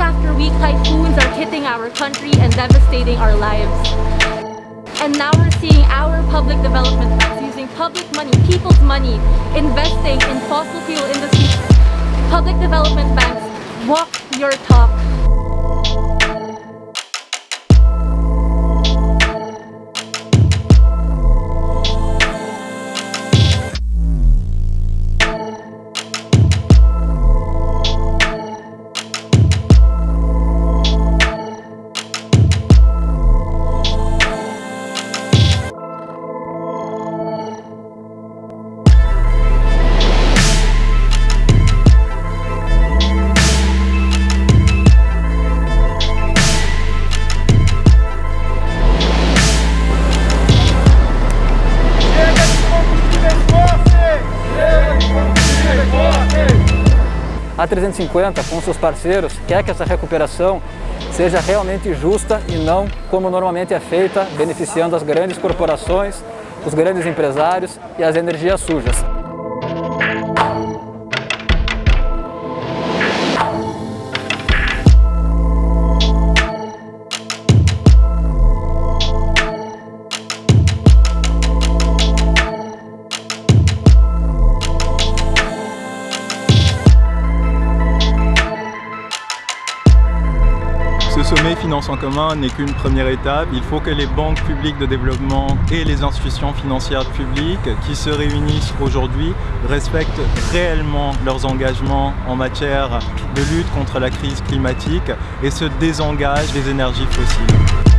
after week, typhoons are hitting our country and devastating our lives. And now we're seeing our public development banks using public money, people's money, investing in fossil fuel industries. Public development banks, walk your talk. A 350, com seus parceiros, quer que essa recuperação seja realmente justa e não como normalmente é feita, beneficiando as grandes corporações, os grandes empresários e as energias sujas. Ce sommet finance en commun n'est qu'une première étape. Il faut que les banques publiques de développement et les institutions financières publiques qui se réunissent aujourd'hui respectent réellement leurs engagements en matière de lutte contre la crise climatique et se désengagent des énergies fossiles.